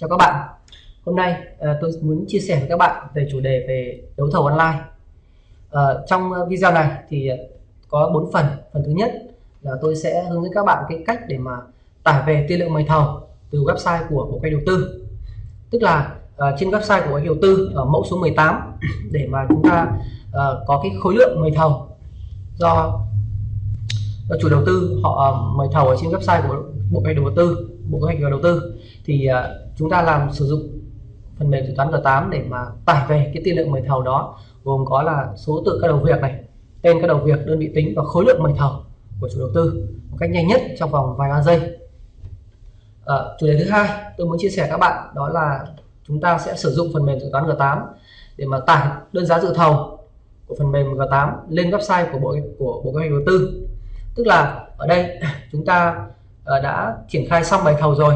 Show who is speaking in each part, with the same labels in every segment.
Speaker 1: Chào các bạn. Hôm nay à, tôi muốn chia sẻ với các bạn về chủ đề về đấu thầu online. À, Trong ờ, video này thì có 4 phần. Phần thứ nhất là tôi sẽ hướng dẫn các bạn cái cách để mà tải về tư liệu mời thầu từ website của Bộ Kế đầu tư. Tức là à, trên website của Bộ đầu tư ở mẫu số 18 để mà chúng ta à, có cái khối lượng mời thầu. Do, do chủ đầu tư họ mời thầu ở trên website của Bộ Kế đầu tư Bộ Kế hoạch và Đầu tư thì chúng ta làm sử dụng phần mềm dự toán G8 để mà tải về cái tiên lượng mời thầu đó gồm có là số tự các đầu việc này tên các đầu việc đơn vị tính và khối lượng mời thầu của chủ đầu tư một cách nhanh nhất trong vòng vài ba giây. À, chủ đề thứ hai tôi muốn chia sẻ các bạn đó là chúng ta sẽ sử dụng phần mềm dự toán G8 để mà tải đơn giá dự thầu của phần mềm G8 lên website của bộ của bộ kế hoạch đầu tư. Tức là ở đây chúng ta ờ, đã triển khai xong bài thầu rồi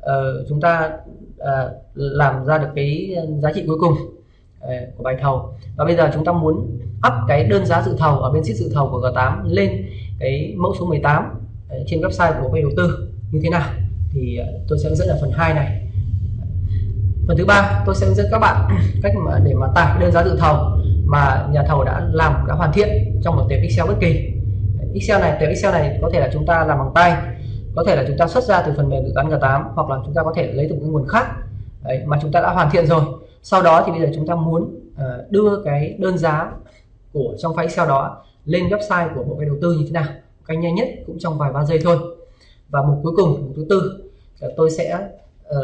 Speaker 1: uh, chúng ta uh, làm ra được cái giá trị cuối cùng uh, của bài thầu. Và bây giờ chúng ta muốn up cái đơn giá dự thầu ở bên sheet dự thầu của G8 lên cái mẫu số 18 uh, trên website của quỹ đầu tư như thế nào? Thì uh, tôi sẽ hướng dẫn ở phần 2 này. Phần thứ ba tôi sẽ hướng dẫn các bạn cách mà để mà tải đơn giá dự thầu mà nhà thầu đã làm đã hoàn thiện trong một tệp Excel bất kỳ. Excel này tệp Excel này có thể là chúng ta làm bằng tay có thể là chúng ta xuất ra từ phần mềm dự toán G8 hoặc là chúng ta có thể lấy từ một nguồn khác. Đấy, mà chúng ta đã hoàn thiện rồi. Sau đó thì bây giờ chúng ta muốn uh, đưa cái đơn giá của trong file Excel đó lên website của bộ cái đầu tư như thế nào. Cách nhanh nhất cũng trong vài ba giây thôi. Và mục cuối cùng mục thứ tư là tôi sẽ uh,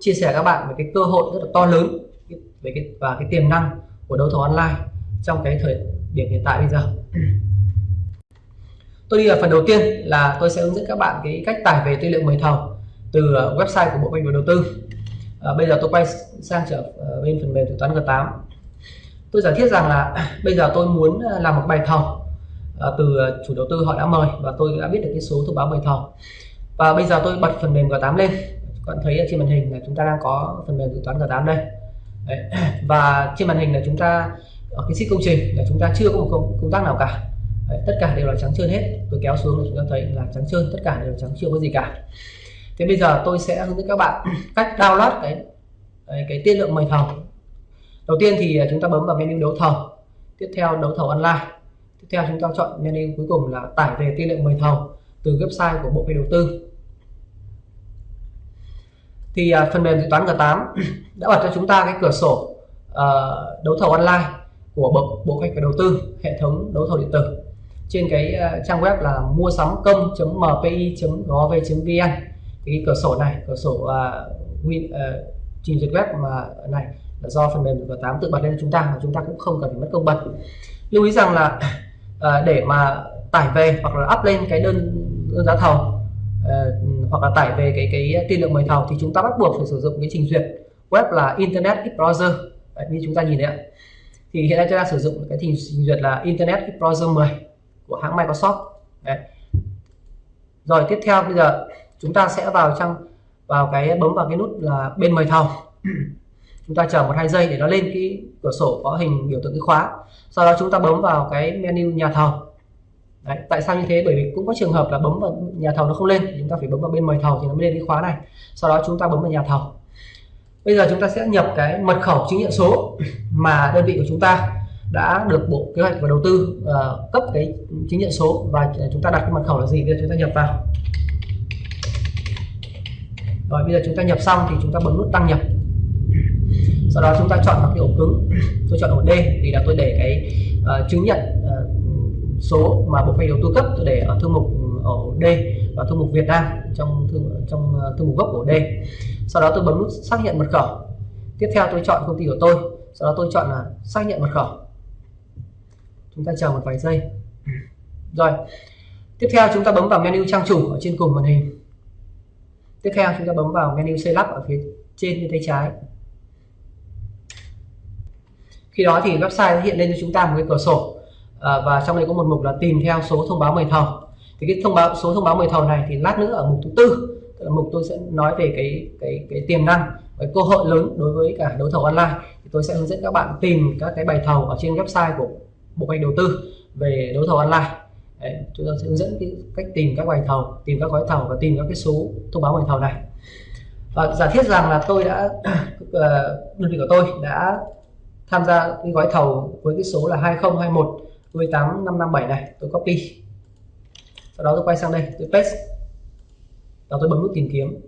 Speaker 1: chia sẻ các bạn về cái cơ hội rất là to lớn về cái và cái tiềm năng của đấu thầu online trong cái thời điểm hiện tại bây giờ tôi đi ở phần đầu tiên là tôi sẽ hướng dẫn các bạn cái cách tải về tư liệu mời thầu từ ờ, website của bộ kế hoạch đầu tư. À, bây giờ tôi quay sang trở ờ, bên phần mềm dự toán G8 tôi giả thiết rằng là bây giờ tôi muốn làm một bài thầu từ chủ đầu tư họ đã mời và tôi đã biết được cái số thông báo mời thầu. Và bây giờ tôi bật phần mềm G8 lên. Các bạn thấy ở trên màn hình là chúng ta đang có phần mềm dự toán G8 đây. Đấy. và trên màn hình là chúng ta ở cái sheet công trình là chúng ta chưa có một công, công tác nào cả. Đấy, tất cả đều là trắng trơn hết. Tôi kéo xuống thì chúng ta thấy là trắng trơn tất cả đều trắng chưa có gì cả. Thế bây giờ tôi sẽ hướng dẫn các bạn cách download cái cái tiên lượng mời thầu. Đầu tiên thì à, chúng ta bấm vào menu đấu thầu. Tiếp theo đấu thầu online. Tiếp theo chúng ta chọn menu cuối cùng là tải về tiên lượng mời thầu từ website của bộ kế đầu tư. Thì à, phần mềm dự toán G8 đã bật cho chúng ta cái cửa sổ uh, đấu thầu online của bộ bộ kế đầu tư hệ thống đấu thầu điện tử trên cái ờ, trang web là mua sắm công.mpi.gov.vn thì cái cửa sổ này cửa sổ uh, win, uh, trình duyệt web mà này là do phần mềm G8 tự bật lên chúng ta mà chúng ta cũng không cần phải mất công bật. Lưu ý rằng là uh, để mà tải về hoặc là up lên cái đơn, đơn giá thầu uh, hoặc là tải về cái cái tiên lượng mời thầu thì chúng ta bắt buộc phải sử dụng cái trình duyệt web là Internet Explorer Đấy, như chúng ta nhìn đấy ạ. Thì hiện nay chúng ta sử dụng cái trình duyệt là Internet Explorer 10 của hãng Microsoft. Đấy. rồi tiếp theo bây giờ chúng ta sẽ vào trong vào cái bấm vào cái nút là bên mời thầu. Chúng ta chờ một hai giây để nó lên cái cửa sổ có hình biểu tượng cái khóa. Sau đó chúng ta bấm vào cái menu nhà thầu. Đấy, tại sao như thế? Bởi vì cũng có trường hợp là bấm vào nhà thầu nó không lên chúng ta phải bấm vào bên mời thầu thì nó mới lên cái khóa này. Sau đó chúng ta bấm vào nhà thầu. Bây giờ chúng ta sẽ nhập cái mật khẩu chứng nhận số mà đơn vị của chúng ta đã được bộ kế hoạch và đầu tư uh, cấp cái chứng nhận số và chúng ta đặt cái mật khẩu là gì? Bây giờ chúng ta nhập vào. Rồi bây giờ chúng ta nhập xong thì chúng ta bấm nút đăng nhập. Sau đó chúng ta chọn vào cái ổ cứng. Tôi chọn ổ D thì là tôi để cái uh, chứng nhận uh, số mà bộ phận đầu tư cấp. Tôi để ở thư mục ổ D và thư mục Việt Nam trong thư, trong uh, thư mục gốc của ổ D. Sau đó tôi bấm nút xác nhận mật khẩu. Tiếp theo tôi chọn công ty của tôi. Sau đó tôi chọn là xác nhận mật khẩu chúng ta chờ một vài giây. Rồi. Tiếp theo chúng ta bấm vào menu trang chủ ở trên cùng màn hình. Tiếp theo chúng ta bấm vào menu xây lắp ở phía trên bên tay trái. Khi đó thì website hiện lên cho chúng ta một cái cửa sổ. À, và trong đây có một mục là tìm theo số thông báo mời thầu. Thì cái thông báo số thông báo mời thầu này thì lát nữa ở mục thứ tư là mục tôi sẽ nói về cái cái cái tiềm năng cái cơ hội lớn đối với cả đấu thầu online. Thì tôi sẽ hướng dẫn các bạn tìm các cái bài thầu ở trên website của bộ ngành đầu tư về đấu thầu online. Đấy, chúng ta sẽ hướng dẫn cái cách tìm các bài thầu tìm các gói thầu và tìm các cái số thông báo bài thầu này. Và giả thiết rằng là tôi đã ờ, đơn vị của tôi đã tham gia cái gói thầu với cái số là 2021 18557 này tôi copy. Sau đó tôi quay sang đây tôi paste. Và tôi bấm nút tìm kiếm.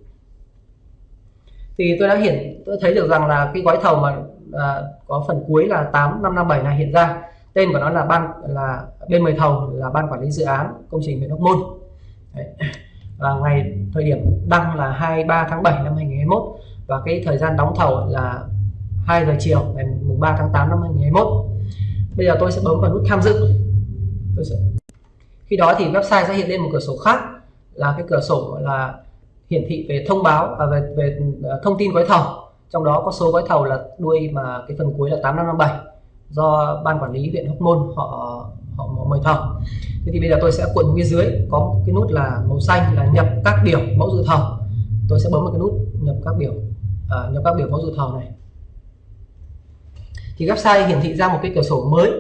Speaker 1: Thì tôi đã hiện tôi thấy được rằng là cái gói thầu mà à, có phần cuối là 8557 này hiện ra tên của nó là ban là bên mời thầu là ban quản lý dự án công trình huyện Hóc Môn. Đấy. và ngày thời điểm đăng là 23 tháng 7 năm 2021 và cái thời gian đóng thầu là 2 giờ chiều ngày mùng 3 tháng 8 năm 2021 bây giờ tôi sẽ bấm vào nút tham dự. Tôi sẽ... khi đó thì website sẽ hiện lên một cửa sổ khác là cái cửa sổ là hiển thị về thông báo và về, về à, thông tin gói thầu. Trong đó có số gói thầu là đuôi mà cái phần cuối là 8557 do ban quản lý huyện Hóc Môn họ họ mời thầu thế thì bây giờ tôi sẽ cuộn phía dưới có cái nút là màu xanh là nhập các biểu mẫu dự thầu tôi sẽ bấm vào cái nút nhập các biểu à, nhập các biểu mẫu dự thầu này. Thì website hiển thị ra một cái cửa sổ mới.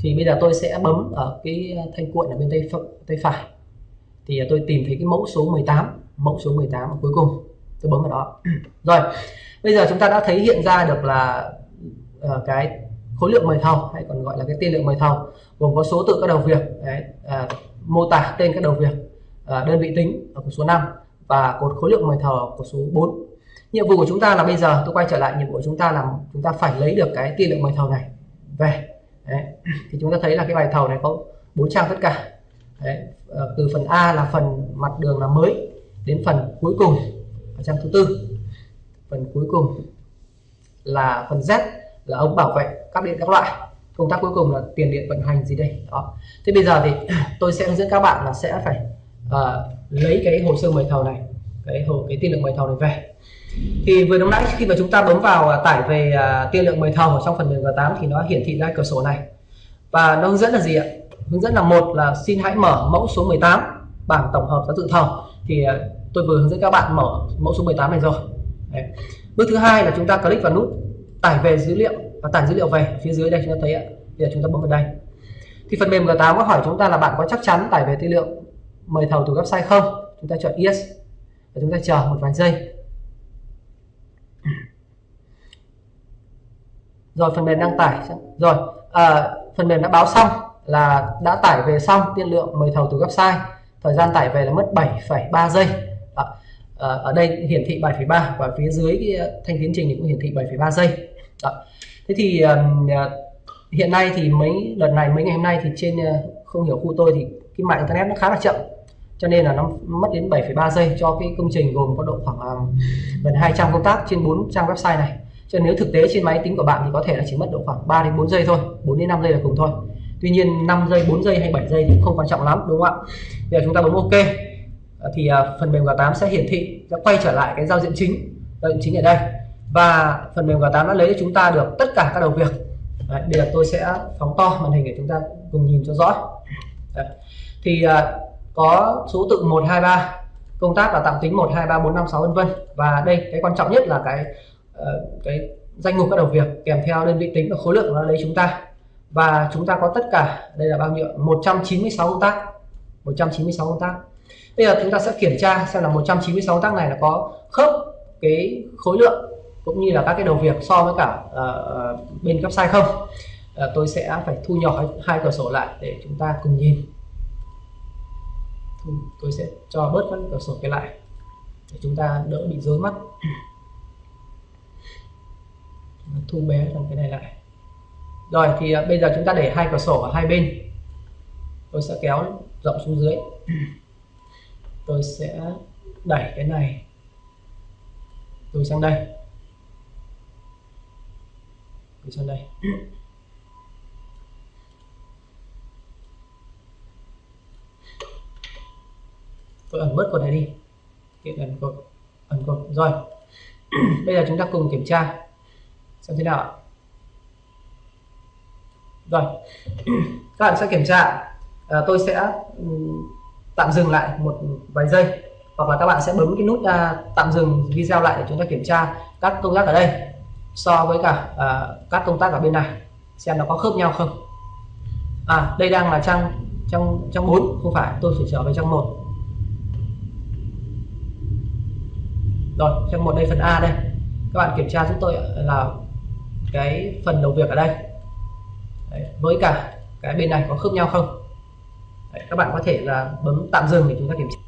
Speaker 1: Thì bây giờ tôi sẽ bấm ở cái thanh cuộn ở bên tay tay phải. Thì tôi tìm thấy cái mẫu số 18 mẫu số 18 ở cuối cùng. Tôi bấm vào đó. Rồi bây giờ chúng ta đã thấy hiện ra được là uh, cái khối lượng mời thầu hay còn gọi là cái tiên lượng mời thầu gồm có số tự các đầu việc đấy, à, mô tả tên các đầu việc à, đơn vị tính ở cột số 5 và cột khối lượng mời thầu của số 4 nhiệm vụ của chúng ta là bây giờ tôi quay trở lại nhiệm vụ của chúng ta là chúng ta phải lấy được cái tiên lượng mời thầu này về đấy. thì chúng ta thấy là cái bài thầu này có bốn trang tất cả đấy. À, từ phần A là phần mặt đường là mới đến phần cuối cùng ở trang thứ tư phần cuối cùng là phần Z là ống bảo vệ cáp điện các loại. Công tác cuối cùng là tiền điện vận hành gì đây? Đó. Thế bây giờ thì tôi sẽ hướng dẫn các bạn là sẽ phải uh, lấy cái hồ sơ mời thầu này cái hồ cái tiên lượng mời thầu này về. Thì vừa lúc nãy khi mà chúng ta bấm vào uh, tải về uh, tiên lượng mời thầu ở trong phần mềm G8 thì nó hiển thị ra cửa sổ này. Và nó hướng dẫn là gì ạ? Hướng dẫn là một là xin hãy mở mẫu số 18 bảng tổng hợp giá dự thầu. Thì uh, tôi vừa hướng dẫn các bạn mở mẫu số 18 này rồi. Đấy. bước thứ hai là chúng ta click vào nút tải về dữ liệu và tải dữ liệu về phía dưới đây chúng ta thấy ạ. Bây giờ chúng ta bấm vào đây. Thì phần mềm G8 có hỏi chúng ta là bạn có chắc chắn tải về tư liệu mời thầu từ website không? Chúng ta chọn yes. Và chúng ta chờ một vài giây. Rồi phần mềm đang tải rồi à, phần mềm đã báo xong là đã tải về xong tiên lượng mời thầu từ website. Thời gian tải về là mất 7,3 giây. Ờ, ở đây hiển thị 7,3 và phía dưới cái ờ, thanh tiến trình thì cũng hiển thị 7,3 giây. Đó. thế thì ờ, hiện nay thì mấy đợt này mấy ngày hôm nay thì trên không hiểu khu tôi thì cái mạng internet nó khá là chậm cho nên là nó mất đến 7,3 giây cho cái công trình gồm có độ khoảng gần 200 công tác trên 4 trang website này. Cho nên nếu thực tế trên máy tính của bạn thì có thể là chỉ mất độ khoảng 3 đến 4 giây thôi 4 đến 5 giây là cùng thôi. Tuy nhiên 5 giây 4 giây hay 7 giây thì không quan trọng lắm đúng không ạ? Bây giờ chúng ta bấm ok thì à, phần mềm G8 sẽ hiển thị sẽ quay trở lại cái giao diện chính giao diện chính ở đây. Và phần mềm G8 đã lấy cho chúng ta được tất cả các đầu việc. Đấy, bây giờ tôi sẽ phóng to màn hình để chúng ta cùng nhìn cho rõ. Đấy. thì uh, có số tự 123 công tác là tạm tính 1 2 3 4 5 6 vân vân. Và đây cái quan trọng nhất là cái uh, cái danh mục các đầu việc kèm theo đơn vị tính và khối lượng nó lấy chúng ta. Và chúng ta có tất cả đây là bao nhiêu 196 công tác. 196 công tác bây giờ chúng ta sẽ kiểm tra xem là 196 tác này là có khớp cái khối lượng cũng như là các cái đầu việc so với cả uh, bên website không. Uh, tôi sẽ phải thu nhỏ hai cửa sổ lại để chúng ta cùng nhìn. Tôi sẽ cho bớt các cửa sổ cái lại để chúng ta đỡ bị rối mắt. Thu bé trong cái này lại. Rồi thì uh, bây giờ chúng ta để hai cửa sổ ở hai bên. Tôi sẽ kéo rộng xuống dưới tôi sẽ đẩy cái này tôi sang đây. Tôi sang đây. Tôi ẩn bớt cột này đi. Kiện ẩn cột ẩn cột rồi. Bây giờ chúng ta cùng kiểm tra xem thế nào rồi. Các bạn sẽ kiểm tra. À, tôi sẽ tạm dừng lại một vài giây hoặc là các bạn sẽ bấm cái nút uh, tạm dừng video lại để chúng ta kiểm tra các công tác ở đây so với cả uh, các công tác ở bên này xem nó có khớp nhau không. À đây đang là trang trang trang 4 không phải tôi phải trở về trang 1 rồi trong một đây phần A đây. Các bạn kiểm tra giúp tôi là cái phần đầu việc ở đây. Đấy, với cả cái bên này có khớp nhau không? Các bạn có thể là bấm tạm dừng để chúng ta kiểm tra.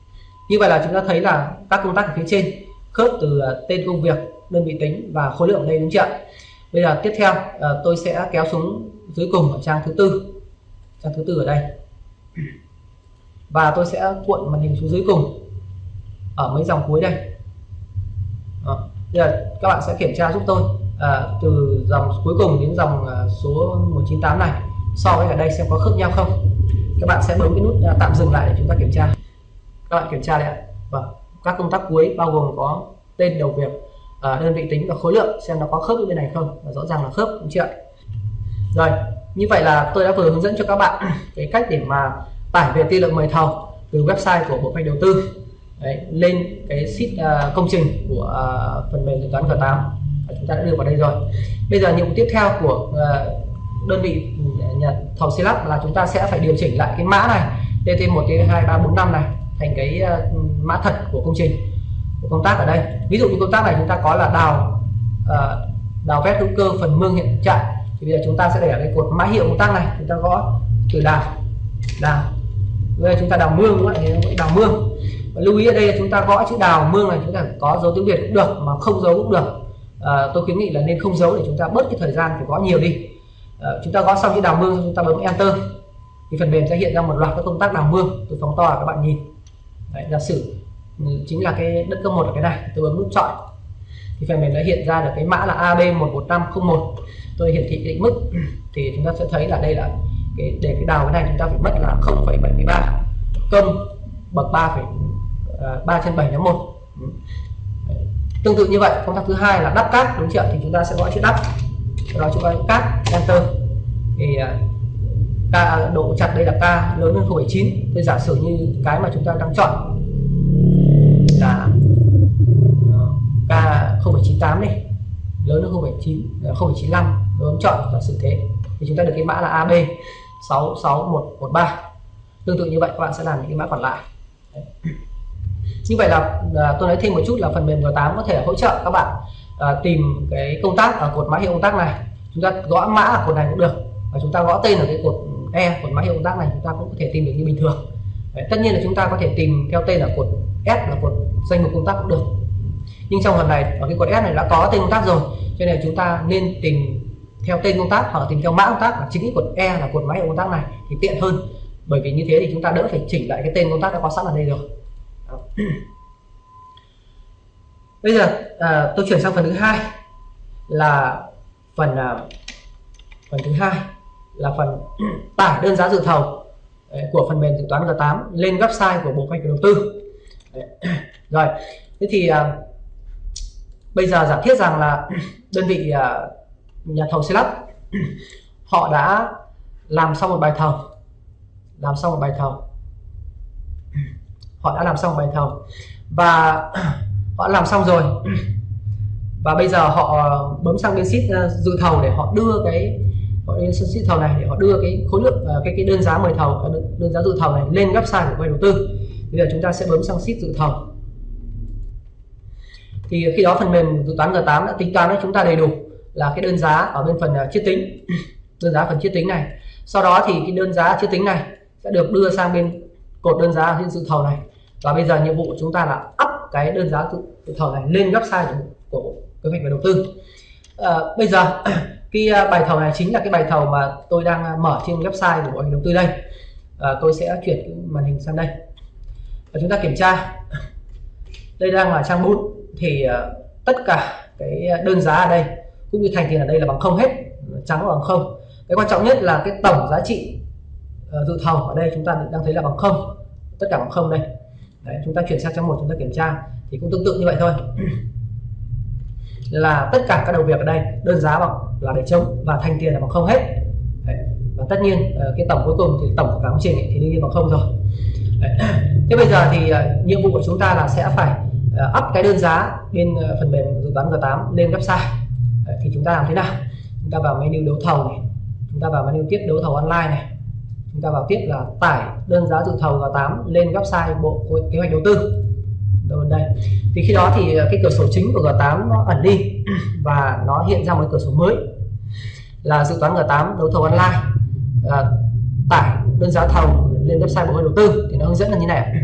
Speaker 1: Như vậy là chúng ta thấy là các công tác ở phía trên khớp từ à, tên công việc đơn vị tính và khối lượng đây đúng chưa bây giờ tiếp theo à, tôi sẽ kéo xuống dưới cùng ở trang thứ tư. Trang thứ tư ở đây. Và tôi sẽ cuộn màn hình xuống dưới cùng ở mấy dòng cuối đây. Đó. Bây giờ các bạn sẽ kiểm tra giúp tôi à, từ dòng cuối cùng đến dòng à, số 198 này. So với ở đây xem có khớp nhau không các bạn sẽ bấm cái nút à, tạm dừng lại để chúng ta kiểm tra. Các bạn kiểm tra đấy ạ. Vâng các công tác cuối bao gồm có tên đầu việc à, đơn vị tính và khối lượng xem nó có khớp với bên này không. Và rõ ràng là khớp đúng chưa rồi như vậy là tôi đã vừa hướng dẫn cho các bạn cái cách để mà tải về tiên lượng mời thầu từ website của bộ phận đầu tư. Đấy, lên cái sheet uh, công trình của uh, phần mềm dự toán G8 chúng ta đã đưa vào đây rồi. Bây giờ nhiệm vụ tiếp theo của uh, đơn vị ừ, nhà thầu xây lắp là chúng ta sẽ phải điều chỉnh lại cái mã này TT1 TT2 3 4 5 này thành cái uh, mã thật của công trình của công tác ở đây. Ví dụ như công tác này chúng ta có là đào uh, đào vét hữu cơ phần mương hiện trạng thì bây giờ chúng ta sẽ để ở cái cột mã hiệu công tác này chúng ta gõ từ đào đào. Bây giờ chúng ta đào mương đúng không ạ? Đào mương. Và lưu ý ở đây là chúng ta gõ chữ đào mương này chúng ta có dấu tiếng việt cũng được mà không dấu cũng được. À, tôi khuyến nghị là nên không dấu để chúng ta bớt cái thời gian phải gõ nhiều đi à, chúng ta gõ xong chữ đào mương chúng ta bấm enter. Thì phần mềm sẽ hiện ra một loạt các công tác đào mương. Tôi phóng to các bạn nhìn. Đấy, giả sử ừ, chính là cái đất cấp một ở cái này tôi bấm nút chọn. Thì phần mềm đã hiện ra được cái mã là AB11501 tôi hiển thị định mức. Thì chúng ta sẽ thấy là đây là cái để cái đào cái này chúng ta phải mất là 0,73 công bậc 3 3 ờ, trên 7 nhóm 1 tương tự như vậy công tác thứ hai là đắp cát đúng chưa thì chúng ta sẽ gõ chữ đắp đó chúng ta cắt enter thì à, k độ chặt đây là k lớn hơn 0,9 tôi giả sử như cái mà chúng ta đang chọn là k 0,98 này lớn hơn 0,9 0,95 tôi chọn giả sử thế thì chúng ta được cái mã là AB 66113 tương tự như vậy các bạn sẽ làm những cái mã còn lại. Như vậy là à, tôi nói thêm một chút là phần mềm G8 có thể hỗ trợ các bạn à, tìm cái công tác ở cột mã hiệu công tác này. Chúng ta gõ mã ở cột này cũng được. Và chúng ta gõ tên ở cái cột E cột mã hiệu công tác này chúng ta cũng có thể tìm được như bình thường. Đấy, tất nhiên là chúng ta có thể tìm theo tên là cột S là cột danh mục công tác cũng được. Nhưng trong phần này ở cái cột S này đã có tên công tác rồi cho nên chúng ta nên tìm theo tên công tác hoặc tìm theo mã công tác là chính cái cột E là cột mã hiệu công tác này thì tiện hơn. Bởi vì như thế thì chúng ta đỡ phải chỉnh lại cái tên công tác đã có sẵn ở đây rồi bây giờ à, tôi chuyển sang phần thứ hai là phần à, phần thứ hai là phần tải đơn giá dự thầu đấy, của phần mềm dự toán G8 lên website của bộ kế hoạch đầu tư. Đấy. rồi thế thì à, bây giờ giả thiết rằng là đơn vị à, nhà thầu xây lắp họ đã làm xong một bài thầu làm xong một bài thầu. Họ đã làm xong bài thầu. Và họ làm xong rồi. Và bây giờ họ bấm sang bên sheet uh, dự thầu để họ đưa cái họ lên sheet thầu này để họ đưa cái khối lượng uh, cái cái đơn giá mời thầu uh, đơn giá dự thầu này lên website của quay đầu tư. Bây giờ chúng ta sẽ bấm sang sheet dự thầu. Thì khi đó phần mềm dự toán G8 đã tính toán cho chúng ta đầy đủ là cái đơn giá ở bên phần chiết tính. Đơn giá phần chiết tính này. Sau đó thì cái đơn giá chiết tính này sẽ được đưa sang bên cột đơn giá trên dự thầu này. Và bây giờ nhiệm vụ của chúng ta là up cái đơn giá dự thầu này lên website của, của kế hoạch và đầu tư. À, bây giờ cái à, bài thầu này chính là cái bài thầu mà tôi đang à, mở trên website của bộ đầu tư đây. À, tôi sẽ chuyển cái màn hình sang đây. Và chúng ta kiểm tra. Đây đang là trang bút. Thì uh, tất cả cái đơn giá ở đây cũng như thành tiền ở đây là bằng không hết trắng bằng không. Cái quan trọng nhất là cái tổng giá trị uh, dự thầu ở đây chúng ta đang thấy là bằng không. Tất cả bằng không đây. Đấy, chúng ta chuyển sang trang một chúng ta kiểm tra thì cũng tương tự như vậy thôi là tất cả các đầu việc ở đây đơn giá bằng là để trống và thanh tiền là bằng không hết Đấy. và tất nhiên ờ, cái tổng cuối cùng thì tổng của cả công trình thì đương nhiên bằng không rồi Đấy. thế bây giờ thì ờ, nhiệm vụ của chúng ta là sẽ phải ờ, up cái đơn giá bên phần mềm dự toán G8 lên website Đấy, thì chúng ta làm thế nào chúng ta vào menu đấu thầu này chúng ta vào menu tiếp đấu thầu online này chúng ta vào tiếp là tải đơn giá dự thầu G8 lên website bộ kế hoạch đầu tư. Rồi đây. Thì khi đó thì à, cái cửa sổ chính của G8 nó ẩn đi và nó hiện ra một cửa sổ mới là dự toán G8 đấu thầu online. À, tải đơn giá thầu lên website bộ kế hoạch đầu tư thì nó hướng dẫn là như này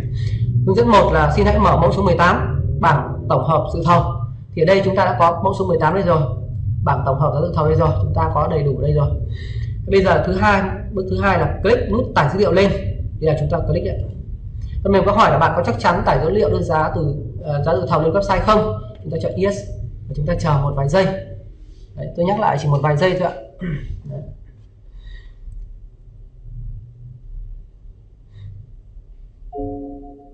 Speaker 1: hướng dẫn một là xin hãy mở mẫu số 18 bảng tổng hợp dự thầu. Thì ở đây chúng ta đã có mẫu số 18 đây rồi bảng tổng hợp giá dự thầu đây rồi chúng ta có đầy đủ đây rồi. Bây giờ thứ hai bước thứ hai là click nút tải dữ liệu lên. Thì là chúng ta click đấy phần mềm có hỏi là bạn có chắc chắn tải dữ liệu đơn giá từ uh, giá dự thầu lên website không? Chúng ta chọn yes. Và chúng ta chờ một vài giây. Đấy, tôi nhắc lại chỉ một vài giây thôi ạ. Đấy.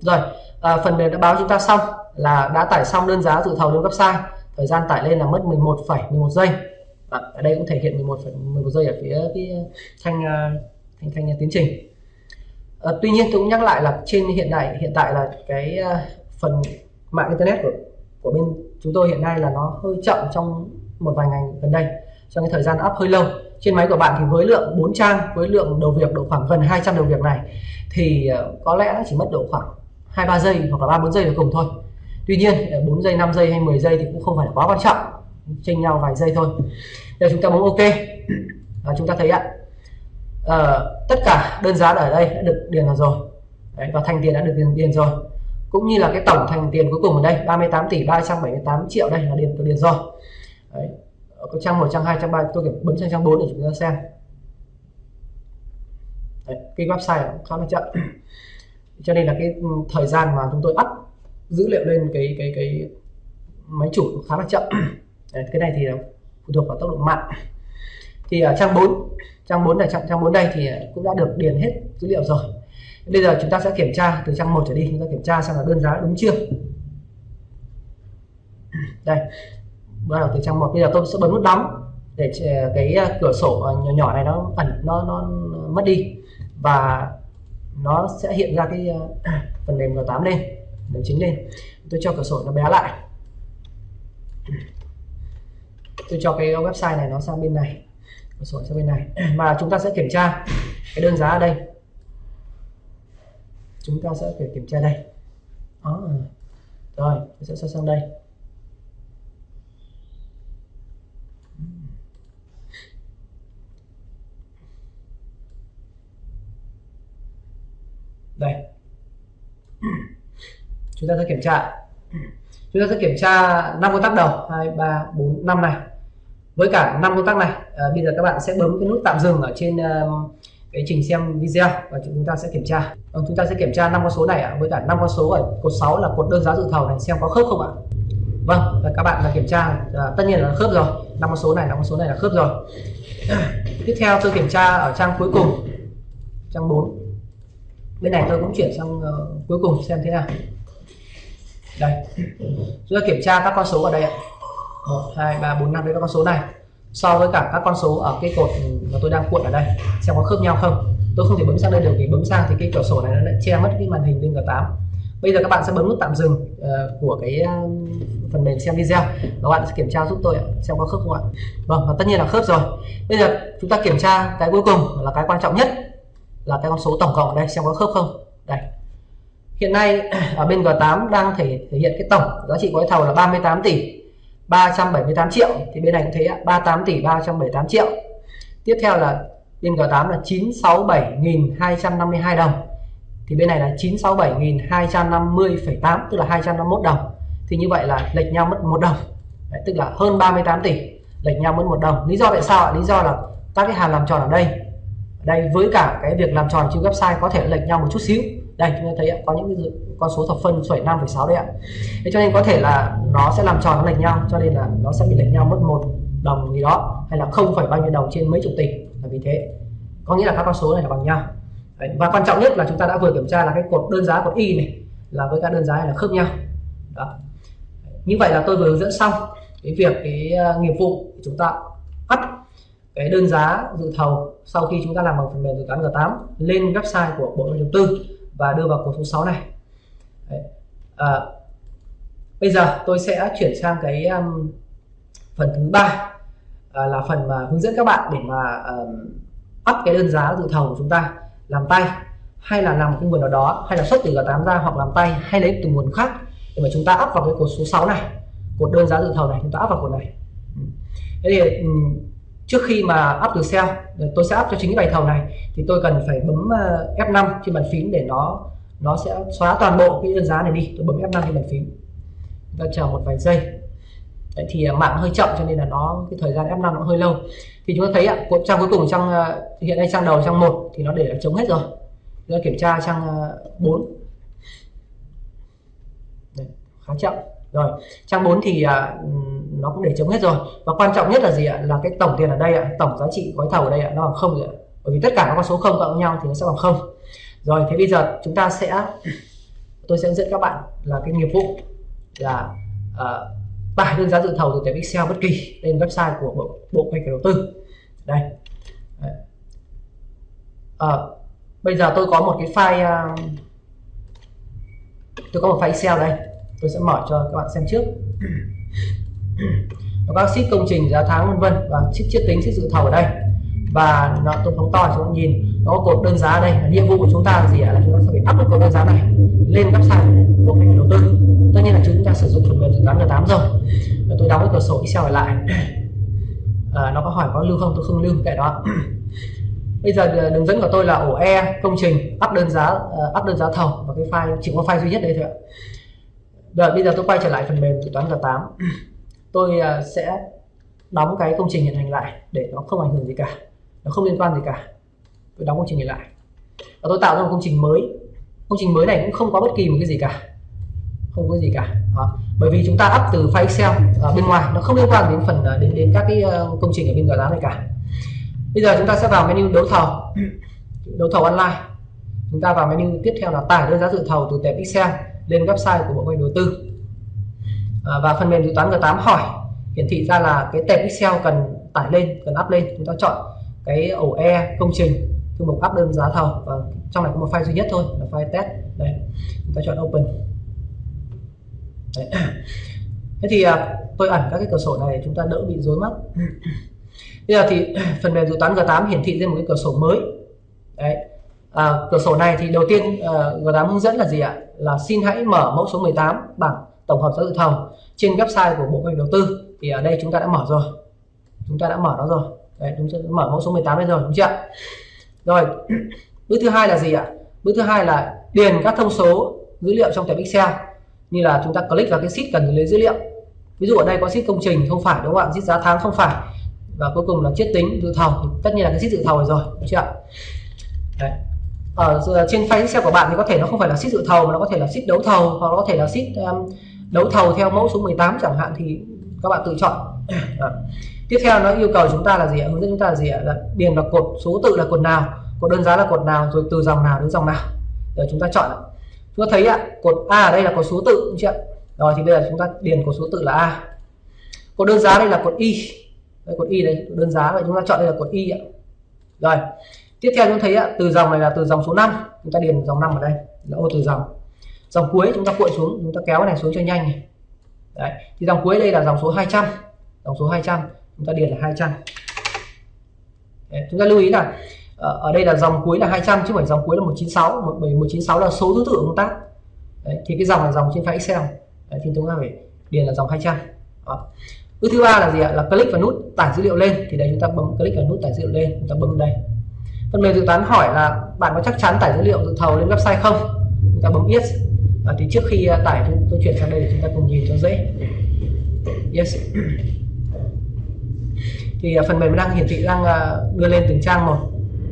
Speaker 1: rồi à, phần mềm đã báo chúng ta xong là đã tải xong đơn giá dự thầu lên website. Thời gian tải lên là mất 11,11 giây à, ở đây cũng thể hiện 11 11 giây ở phía cái ờ, thanh ờ, thanh thanh tiến trình. À, tuy nhiên tôi cũng nhắc lại là trên hiện đại hiện tại là cái phần mạng internet của của bên chúng tôi hiện nay là nó hơi chậm trong một vài ngày gần đây. Trong cái thời gian up hơi lâu. Trên máy của bạn thì với lượng 4 trang với lượng đầu việc độ khoảng gần 200 đầu việc này thì có lẽ nó chỉ mất độ khoảng hai ba giây hoặc là ba bốn giây là cùng thôi. Tuy nhiên 4 giây 5 giây hay 10 giây thì cũng không phải là quá quan trọng chênh nhau vài giây thôi. Giờ chúng ta bấm ok. Và chúng ta thấy ạ à, tất cả đơn giá ở đây đã được điền vào rồi. Đấy, và thành tiền đã được điền, điền rồi. Cũng như là cái tổng thành tiền cuối cùng ở đây 38 tỷ 378 triệu đây là điền được điền rồi. Đấy. có trang 1 trang 2 trang 3 tôi bấm sang trang 4 để chúng ta xem. Đấy, cái website khá là chậm. Cho nên là cái ừ, thời gian mà chúng tôi up dữ liệu lên cái cái cái máy chủ khá là chậm. Đấy, cái này thì phụ thuộc vào tốc độ mạng thì ở trang 4 trang 4 này trang, trang 4 đây thì cũng đã được điền hết dữ liệu rồi. Bây giờ chúng ta sẽ kiểm tra từ trang 1 trở đi chúng ta kiểm tra xem là đơn giá đúng chưa? Đây bắt đầu từ trang 1 bây giờ tôi sẽ bấm nút đóng để ờ, cái ờ, cửa sổ ờ, nhỏ nhỏ này nó ẩn nó nó mất đi. Và nó sẽ hiện ra cái phần mềm G8 lên mềm chính lên. Tôi cho cửa sổ nó bé lại tôi cho cái website này nó sang bên này. Cửa sổ sang bên này. Mà chúng ta sẽ kiểm tra cái đơn giá ở đây. Chúng ta sẽ phải kiểm tra đây. Đó. Rồi, tôi sẽ sang đây. Đây. Chúng ta sẽ kiểm tra. Chúng ta sẽ kiểm tra năm con tắc đầu. Hai, ba, bốn, năm này với cả năm công tác này à, bây giờ các bạn sẽ bấm cái nút tạm dừng ở trên uh, cái trình xem video và chúng ta sẽ kiểm tra. Ừ, chúng ta sẽ kiểm tra năm con số này ạ. Với cả năm con số ở cột 6 là cột đơn giá dự thầu này xem có khớp không ạ? Vâng và các bạn là kiểm tra à, tất nhiên là khớp rồi. Năm con số này năm con số này là khớp rồi. Tiếp theo tôi kiểm tra ở trang cuối cùng trang 4 bên này tôi cũng chuyển sang uh, cuối cùng xem thế nào. Đây. Chúng ta kiểm tra các con số ở đây ạ một hai ba bốn năm. Đây các con số này. So với cả các con số ở cái cột mà tôi đang cuộn ở đây xem có khớp nhau không. Tôi không thể bấm sang đây được vì bấm sang thì cái cửa sổ này nó lại che mất cái màn hình bên G8 bây giờ các bạn sẽ bấm nút tạm dừng uh, của cái ờ, phần mềm xem video. Các bạn sẽ kiểm tra giúp tôi xem có khớp không ạ. Vâng và tất nhiên là khớp rồi. Bây giờ chúng ta kiểm tra cái cuối cùng là cái quan trọng nhất là cái con số tổng cộng ở đây xem có khớp không. Đây. Hiện nay ở bên G8 đang thể, thể hiện cái tổng giá trị gói thầu là 38 tỷ. 378 triệu thì bên này cũng thấy 38 tỷ 378 triệu. Tiếp theo là bên G8 là 967.252 đồng thì bên này là 967.250,8 tức là 251 đồng. Thì như vậy là lệch nhau mất một đồng. Đấy, tức là hơn 38 tỷ lệch nhau mất một đồng. Lý do tại sao lý do là các cái hàm làm tròn ở đây đây với cả cái việc làm tròn trên website có thể lệch nhau một chút xíu. Đây chúng ta thấy có những cái con số thập phân phẩy năm phẩy sáu đấy ạ thế cho nên có thể là nó sẽ làm tròn nó lệch nhau cho nên là nó sẽ bị lệch nhau mất một đồng gì đó hay là không phải bao nhiêu đồng trên mấy chục tỷ là vì thế có nghĩa là các con số này là bằng nhau đấy. và quan trọng nhất là chúng ta đã vừa kiểm tra là cái cột đơn giá cột y này là với các đơn giá này là khớp nhau đó. như vậy là tôi vừa hướng dẫn xong cái việc cái uh, nghiệp vụ chúng ta bắt cái đơn giá dự thầu sau khi chúng ta làm bằng phần mềm dự toán G8 lên website của Bộ Đầu tư và đưa vào cột số 6 này Đấy. À, bây giờ tôi sẽ chuyển sang cái um, phần thứ ba à, là phần mà hướng dẫn các bạn để mà um, up cái đơn giá dự thầu của chúng ta làm tay hay là làm một cái nguồn nào đó hay là xuất từ G8 ra hoặc làm tay hay lấy từ nguồn khác để mà chúng ta áp vào cái cột số 6 này cột đơn giá dự thầu này chúng ta áp vào cột này thế thì um, trước khi mà áp từ sell tôi sẽ áp cho chính cái bài thầu này thì tôi cần phải bấm uh, F5 trên bàn phím để nó nó sẽ xóa toàn bộ cái đơn giá này đi. Tôi bấm F5 trên bàn phím. Chúng ta chờ một vài giây. Đấy, thì à, mạng hơi chậm cho nên là nó cái thời gian F5 nó hơi lâu. Thì chúng ta thấy ạ trang cuối cùng trang à, hiện nay trang đầu trang một thì nó để là chống hết rồi. Chúng ta kiểm tra trang à, 4 Đấy, khá chậm. Rồi trang 4 thì nó cũng để chống hết rồi. Và quan trọng nhất là gì ạ? Là cái tổng tiền ở đây ạ tổng giá trị gói thầu ở đây ạ nó bằng không ạ. Bởi vì tất cả các con số không cộng nhau thì nó sẽ bằng không rồi thế bây giờ chúng ta sẽ tôi sẽ hướng dẫn các bạn là cái nghiệp vụ là uh, tải đơn giá dự thầu từ tệp Excel bất kỳ lên website của bộ bộ kế hoạch đầu tư. Đây. À, bây giờ tôi có một cái file uh, tôi có một file Excel đây. Tôi sẽ mở cho các bạn xem trước. Nó có sheet công trình giá tháng vân vân và sheet chiết tính sheet dự thầu ở đây. Và nó tôi phóng to cho các bạn nhìn nó cột đơn giá ở đây. Nhiệm vụ của chúng ta là gì ạ? Là chúng ta sẽ phải áp cột đơn giá này lên website của mình đầu tư. Tất nhiên là chúng ta sử dụng phần mềm dự toán G8 rồi. Và tôi đóng cái cửa sổ Excel lại. À, nó có hỏi có lưu không? Tôi không lưu kệ đó. Bây giờ à, đường dẫn của tôi là ổ E công trình áp đơn giá à, áp đơn giá thầu. Và cái file chỉ có file duy nhất đây thôi ạ. Rồi bây giờ tôi quay trở lại phần mềm dự toán G8 tôi à, sẽ đóng cái công trình hiện hành lại để nó không ảnh hưởng gì cả. Nó không liên quan gì cả tôi đóng công trình này lại. Và tôi tạo ra một công trình mới. Công trình mới này cũng không có bất kỳ một cái gì cả. Không có gì cả. Đó. bởi vì chúng ta up từ file Excel ở bên ngoài. Nó không liên quan đến phần à, đến đến các cái ờ, công trình ở bên giá này cả. Bây giờ chúng ta sẽ vào menu đấu thầu. Đấu thầu online. Chúng ta vào menu tiếp theo là tải đơn giá dự thầu từ tệp Excel lên website của bộ ngành đầu tư. À, và phần mềm dự toán G8 hỏi hiển thị ra là cái tệp Excel cần tải lên cần up lên. Chúng ta chọn cái ổ E công trình thư mục áp đơn giá thầu và trong này có một file duy nhất thôi là file test. Đây chúng ta chọn open. Đấy. thế thì à, tôi ẩn các cái cửa sổ này để chúng ta đỡ bị rối mắt. Bây giờ thì phần mềm dự toán G8 hiển thị lên một cái cửa sổ mới. Đấy. À, cửa sổ này thì đầu tiên à, uh, G8 hướng dẫn là gì ạ? Là xin hãy mở mẫu số 18 bảng tổng hợp giá dự thầu trên website của bộ kế hoạch đầu tư. Thì ở đây chúng ta đã mở rồi. Chúng ta đã mở nó rồi. Đấy chúng ta mở mẫu số 18 đây rồi đúng chưa rồi bước thứ hai là gì ạ? Bước thứ hai là điền các thông số dữ liệu trong tập Excel như là chúng ta click vào cái sheet cần lấy dữ liệu. Ví dụ ở đây có sheet công trình không phải đúng không ạ? Sheet giá tháng không phải. Và cuối cùng là chiết tính dự thầu. Tất nhiên là cái sheet dự thầu rồi, rồi đúng chưa ạ? Đấy. ở ờ, trên file Excel của bạn thì có thể nó không phải là sheet dự thầu mà nó có thể là sheet đấu thầu hoặc nó có thể là sheet um, đấu thầu theo mẫu số 18 chẳng hạn thì các bạn tự chọn. À tiếp theo nó yêu cầu chúng ta là gì ạ? Hướng dẫn chúng ta là gì ạ? Là điền vào cột, số tự là cột nào, cột đơn giá là cột nào, rồi từ dòng nào đến dòng nào. Để chúng ta chọn chúng ta thấy ạ, cột A ở đây là cột số tự, đúng chưa rồi thì bây giờ chúng ta điền cột số tự là A. Cột đơn giá đây là cột Y. Đây cột Y đây đơn giá. Vậy chúng ta chọn đây là cột Y ạ. Rồi, tiếp theo chúng ta thấy ạ, từ dòng này là từ dòng số 5 chúng ta điền dòng 5 ở đây. Là ô từ dòng. Dòng cuối chúng ta cuộn xuống, chúng ta kéo cái này xuống cho nhanh này. Đấy. thì dòng cuối đây là dòng số 200 dòng số 200 chúng ta điền là 200 Đấy. chúng ta lưu ý là ờ, ở đây là dòng cuối là 200 chứ không phải dòng cuối là 196 bởi 196 là số thứ tự công tác. Đấy, thì cái dòng là dòng trên file Excel. Đấy, thì chúng ta phải điền là dòng 200 đó. bước thứ ba là gì ạ? Là click vào nút tải dữ liệu lên. Thì đây chúng ta bấm click vào nút tải dữ liệu lên. Chúng ta bấm đây. Phần mềm dự toán hỏi là bạn có chắc chắn tải dữ liệu dự thầu lên website không? Chúng ta bấm yes. À, thì trước khi ờ, tải tôi chuyển sang đây để chúng ta cùng nhìn cho dễ. Yes thì à, phần mềm đang hiển thị đang à, đưa lên từng trang một.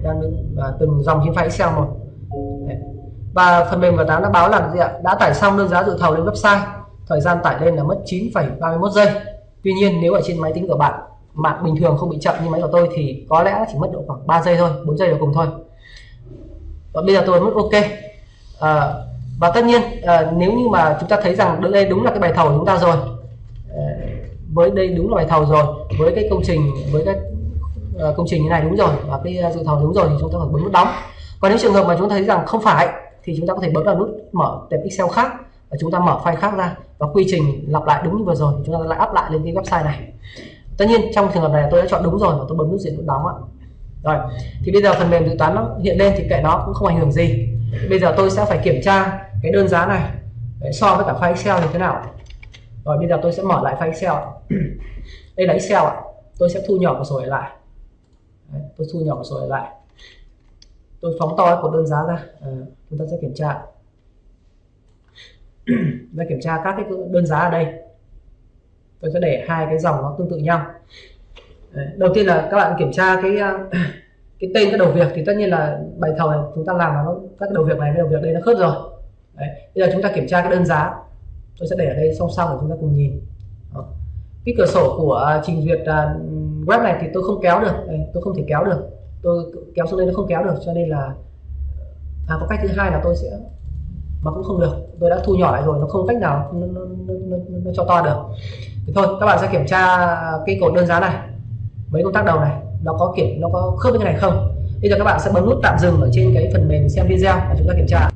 Speaker 1: Đang à, từng dòng trên file Excel một. Và phần mềm G8 đã báo là gì ạ? Đã tải xong đơn giá dự thầu lên website. Thời gian tải lên là mất 9,31 giây. Tuy nhiên nếu ở trên máy tính của bạn mạng bình thường không bị chậm như máy của tôi thì có lẽ chỉ mất độ khoảng 3 giây thôi 4 giây là cùng thôi. Và bây giờ tôi mất ok. À, và tất nhiên à, nếu như mà chúng ta thấy rằng đây đúng là cái bài thầu của chúng ta rồi với đây đúng là bài thầu rồi với cái công trình với cái ờ, công trình như này đúng rồi và cái ờ, dự thầu đúng rồi thì chúng ta phải bấm nút đóng. Còn nếu trường hợp mà chúng ta thấy rằng không phải thì chúng ta có thể bấm vào nút mở tệp Excel khác và chúng ta mở file khác ra và quy trình lặp lại đúng như vừa rồi chúng ta lại áp lại lên cái website này. Tất nhiên trong trường hợp này tôi đã chọn đúng rồi và tôi bấm nút diện nút đóng ạ. Rồi thì bây giờ phần mềm dự toán nó hiện lên thì kệ nó cũng không ảnh hưởng gì. Bây giờ tôi sẽ phải kiểm tra cái đơn giá này. Đấy, so với cả file Excel như thế nào? Rồi bây giờ tôi sẽ mở lại file Excel đây là Excel ạ. Tôi sẽ thu nhỏ một số lại. Đấy, tôi thu nhỏ một số lại. Tôi phóng to của đơn giá ra. À, chúng ta sẽ kiểm tra. Ra kiểm tra các cái đơn giá ở đây. Tôi sẽ để hai cái dòng nó tương tự nhau. Đấy, đầu tiên là các bạn kiểm tra cái à, cái tên các đầu việc thì tất nhiên là bài thầu này chúng ta làm là nó các đầu việc này với đầu việc đây nó khớp rồi. Đấy, bây giờ chúng ta kiểm tra cái đơn giá. Tôi sẽ để ở đây song song để chúng ta cùng nhìn cái cửa sổ của à, trình duyệt à, web này thì tôi không kéo được. Tôi không thể kéo được. Tôi kéo xuống đây nó không kéo được cho nên là à, có cách thứ hai là tôi sẽ mà cũng không được. Tôi đã thu nhỏ lại rồi nó không cách nào nó, nó, nó, nó, nó cho to được. Thì thôi các bạn sẽ kiểm tra à, cái cột đơn giá này mấy công tác đầu này nó có kiểm nó có khớp với cái này không? Bây giờ các bạn sẽ bấm nút tạm dừng ở trên cái phần mềm xem video và chúng ta kiểm tra.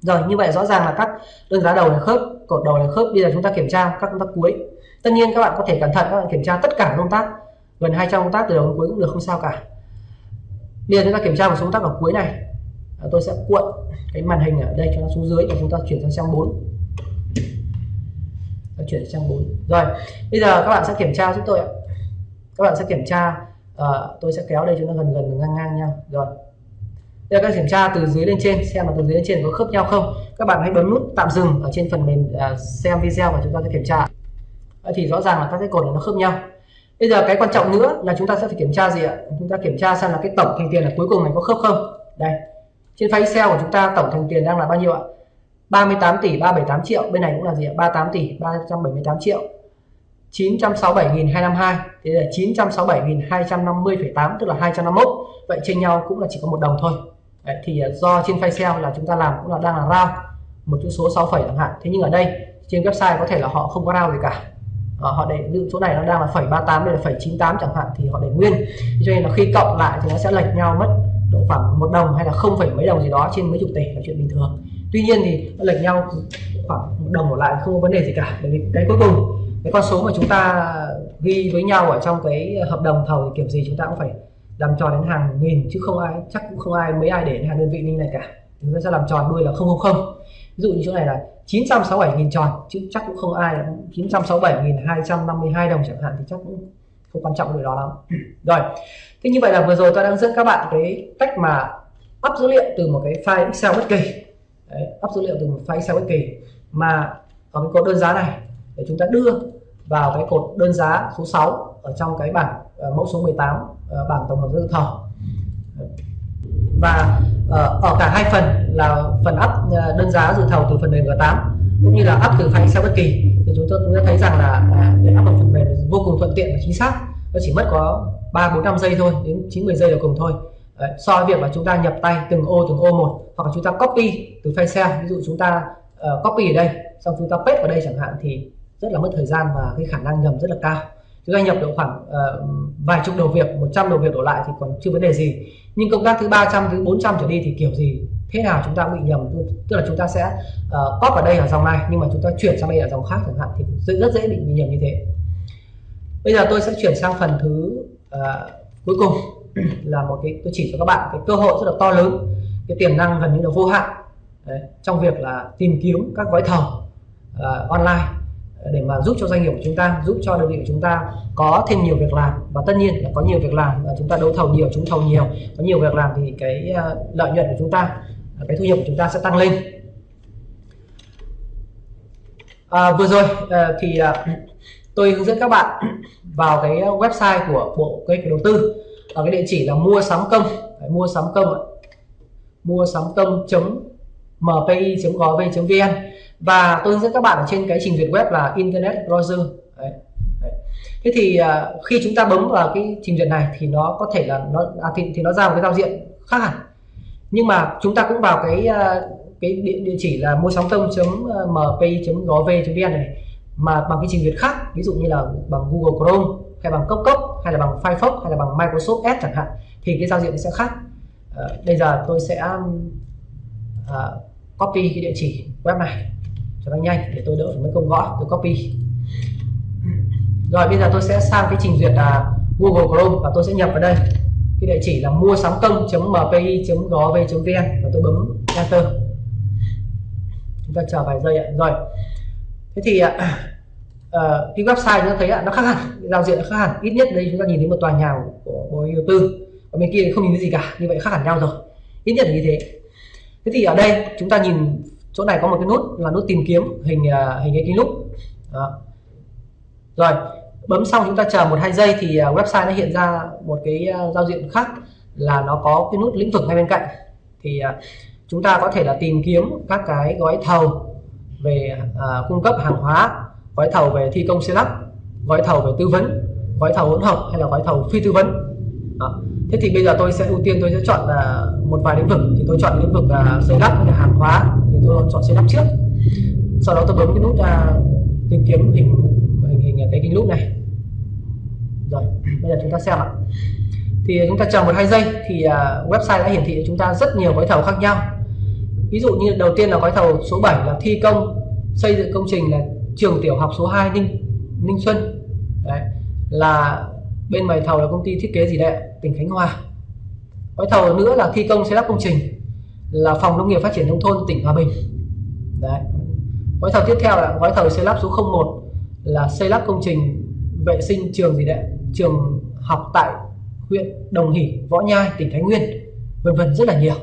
Speaker 1: Rồi như vậy rõ ràng là các đơn giá đầu là khớp cột đầu là khớp. Bây giờ chúng ta kiểm tra các công tác cuối tất nhiên các bạn có thể cẩn thận các bạn kiểm tra tất cả công tác gần 200 công tác từ đầu đến cuối cũng được không sao cả. Bây giờ chúng ta kiểm tra một số công tác ở cuối này. À, tôi sẽ cuộn cái màn hình ở đây cho nó xuống dưới và chúng ta chuyển sang trang 4 ta chuyển sang trang 4 rồi bây giờ các bạn sẽ kiểm tra giúp tôi ạ. Các bạn sẽ kiểm tra uh, tôi sẽ kéo đây cho nó gần gần ngang ngang nhau. Rồi. Bây giờ các kiểm tra từ dưới lên trên xem là từ dưới lên trên có khớp nhau không. Các bạn hãy bấm nút tạm dừng ở trên phần mềm uh, xem video và chúng ta sẽ kiểm tra. Vậy thì rõ ràng là các cái cột này nó khớp nhau. Bây giờ cái quan trọng nữa là chúng ta sẽ phải kiểm tra gì ạ? Chúng ta kiểm tra xem là cái tổng thành tiền là cuối cùng này có khớp không? Đây trên file Excel của chúng ta tổng thành tiền đang là bao nhiêu ạ? 38 tỷ 378 triệu bên này cũng là gì ạ? 38 tỷ 378 triệu 967.252 thế là 967.250,8 tức là 251 vậy trên nhau cũng là chỉ có một đồng thôi. Đấy, thì à, do trên file Excel là chúng ta làm cũng là đang là round một chữ số 6 phẩy chẳng hạn. Thế nhưng ở đây trên website có thể là họ không có round gì cả à, họ để ví chỗ này nó đang là phẩy 38 đây là phẩy 98 chẳng hạn thì họ để nguyên. Cho nên là khi cộng lại thì nó sẽ lệch nhau mất độ khoảng một đồng hay là không phẩy mấy đồng gì đó trên mấy chục tỷ là chuyện bình thường. Tuy nhiên thì nó lệch nhau khoảng một đồng một lại không có vấn đề gì cả. Bởi vì cái cuối cùng cái con số mà chúng ta ghi với nhau ở trong cái hợp đồng thầu thì kiểu gì chúng ta cũng phải làm tròn đến hàng nghìn chứ không ai chắc cũng không ai mấy ai để hàng đơn vị như này cả. Chúng ta sẽ làm tròn đuôi là không không không ví dụ như chỗ này là 967.000 tròn chứ chắc cũng không ai 967.252 đồng chẳng hạn thì chắc cũng không quan trọng điều đó lắm. Rồi thế như vậy là vừa rồi tôi đang dẫn các bạn cái cách mà up dữ liệu từ một cái file Excel bất kỳ. Đấy, up dữ liệu từ một file Excel bất kỳ. Mà có cái cột đơn giá này để chúng ta đưa vào cái cột đơn giá số 6 ở trong cái bảng uh, mẫu số 18 uh, ờ, bảng tổng hợp dự thầu và uh, Ờ, ở cả hai phần là phần up ờ, đơn giá dự thầu từ phần mềm G8 cũng như là up từ file Excel bất kỳ. Thì chúng tôi cũng đã thấy rằng là à, để up bằng phần mềm vô cùng thuận tiện và chính xác. Nó chỉ mất có 3 4 5 giây thôi đến 90 giây là cùng thôi. Đấy, so với việc mà chúng ta nhập tay từng ô từng ô một hoặc là chúng ta copy từ file Excel ví dụ chúng ta uh, copy ở đây xong chúng ta paste vào đây chẳng hạn thì rất là mất thời gian và cái khả năng nhầm rất là cao chúng ta nhập được khoảng uh, vài chục đầu việc 100 đầu việc đổ lại thì còn chưa vấn đề gì. Nhưng công tác thứ 300 thứ 400 trở đi thì kiểu gì thế nào chúng ta cũng bị nhầm. Tức là chúng ta sẽ uh, copy ở đây ở dòng này nhưng mà chúng ta chuyển sang đây ở dòng khác chẳng hạn thì rất dễ bị nhầm như thế. Bây giờ tôi sẽ chuyển sang phần thứ uh, cuối cùng. Là một cái tôi chỉ cho các bạn cái cơ hội rất là to lớn. Cái tiềm năng gần như là vô hạn. Đấy, trong việc là tìm kiếm các gói thầu uh, online để mà giúp cho doanh nghiệp của chúng ta giúp cho đơn vị của chúng ta có thêm nhiều việc làm. Và tất nhiên là có nhiều việc làm và chúng ta đấu thầu nhiều chúng thầu nhiều. Có nhiều việc làm thì cái ờ, lợi nhuận của chúng ta ờ, cái thu nhập của chúng ta sẽ tăng lên. À, vừa rồi ờ, thì tôi hướng dẫn các bạn vào cái website của bộ kế hoạch đầu tư. Ở cái địa chỉ là mua sắm công mua sắm công mua sắm công mpi gov vn và tôi hướng dẫn các bạn ở trên cái trình duyệt web là internet browser Đấy. Đấy. thế thì uh, khi chúng ta bấm vào cái trình duyệt này thì nó có thể là nó à, thì, thì nó ra một cái giao diện khác hẳn nhưng mà chúng ta cũng vào cái uh, cái địa, địa chỉ là mua sóng công mpi gov vn này mà bằng cái trình duyệt khác ví dụ như là bằng Google Chrome hay bằng cốc cốc hay là bằng Firefox hay là bằng Microsoft Edge chẳng hạn thì cái giao diện sẽ khác à, bây giờ tôi sẽ uh, copy cái địa chỉ web này cho nó nhanh để tôi đỡ mấy công gõ. Tôi copy. Rồi bây giờ tôi sẽ sang cái trình duyệt là Google Chrome và tôi sẽ nhập vào đây. Cái địa chỉ là mua sắm công mpi gov vn và tôi bấm enter. Chúng ta chờ vài giây ạ. Rồi. Thế thì uh, cái website chúng ta thấy ạ nó khác hẳn. Giao diện nó khác hẳn. Ít nhất đây chúng ta nhìn thấy một tòa nhà của bộ đầu tư. Ở bên kia không nhìn thấy gì cả. Như vậy khác hẳn nhau rồi. Ít nhất là như thế thế thì ở đây chúng ta nhìn chỗ này có một cái nút là nút tìm kiếm hình uh, hình cái kính lúp đó. rồi bấm xong chúng ta chờ một hai giây thì uh, website nó hiện ra một cái uh, giao diện khác là nó có cái nút lĩnh vực ngay bên cạnh thì uh, chúng ta có thể là tìm kiếm các cái gói thầu về uh, cung cấp hàng hóa gói thầu về thi công xây lắp gói thầu về tư vấn gói thầu hỗn hợp hay là gói thầu phi tư vấn đó thế thì bây giờ tôi sẽ ưu tiên tôi sẽ chọn là một vài lĩnh vực. Thì tôi chọn lĩnh vực là xây lắp là hàng hóa. Thì tôi chọn xây lắp trước. Sau đó tôi bấm cái nút à, tìm kiếm hình hình hình cái kính lúp này. Rồi, bây giờ chúng ta xem ạ. Thì chúng ta chờ một hai giây thì à, website đã hiển thị cho chúng ta rất nhiều gói thầu khác nhau. Ví dụ như đầu tiên là gói thầu số 7 là thi công, xây dựng công trình là trường tiểu học số 2 Ninh Ninh Xuân. Đấy, là bên mày thầu là công ty thiết kế gì đấy tỉnh Khánh Hòa. Gói thầu nữa là thi công xây lắp công trình là phòng nông nghiệp phát triển nông thôn tỉnh Hòa Bình. Đấy. Gói thầu tiếp theo là gói thầu xây lắp số 01 là xây lắp công trình vệ sinh trường gì đấy trường học tại huyện Đồng Hỷ Võ Nhai tỉnh Thái Nguyên vân vân rất là nhiều.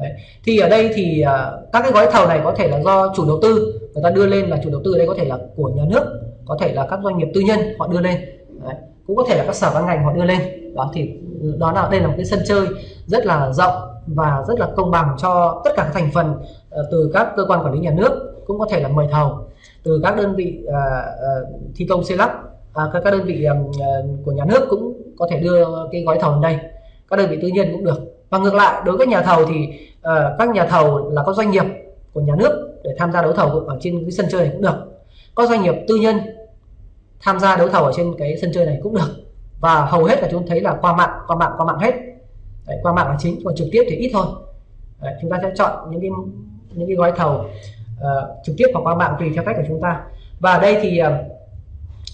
Speaker 1: Đấy. thì ở đây thì uh, các cái gói thầu này có thể là do chủ đầu tư người ta đưa lên là chủ đầu tư ở đây có thể là của nhà nước có thể là các doanh nghiệp tư nhân họ đưa lên. Đấy cũng có thể là các sở ban ngành họ đưa lên. Đó thì đó là đây là một cái sân chơi rất là rộng và rất là công bằng cho tất cả các thành phần ờ, từ các cơ quan quản lý nhà nước cũng có thể là mời thầu từ các đơn vị uh, uh, thi công xây lắp à, các, các đơn vị um, uh, của nhà nước cũng có thể đưa cái gói thầu lên đây. Các đơn vị tư nhân cũng được. Và ngược lại đối với nhà thầu thì uh, các nhà thầu là các doanh nghiệp của nhà nước để tham gia đấu thầu ở trên cái sân chơi này cũng được. Các doanh nghiệp tư nhân tham gia đấu thầu ở trên cái sân chơi này cũng được. Và hầu hết là chúng thấy là qua mạng qua mạng qua mạng hết. Đấy, qua mạng là chính còn trực tiếp thì ít thôi. Đấy, chúng ta sẽ chọn những cái những cái gói thầu uh, trực tiếp hoặc qua mạng tùy theo cách của chúng ta. Và đây thì uh,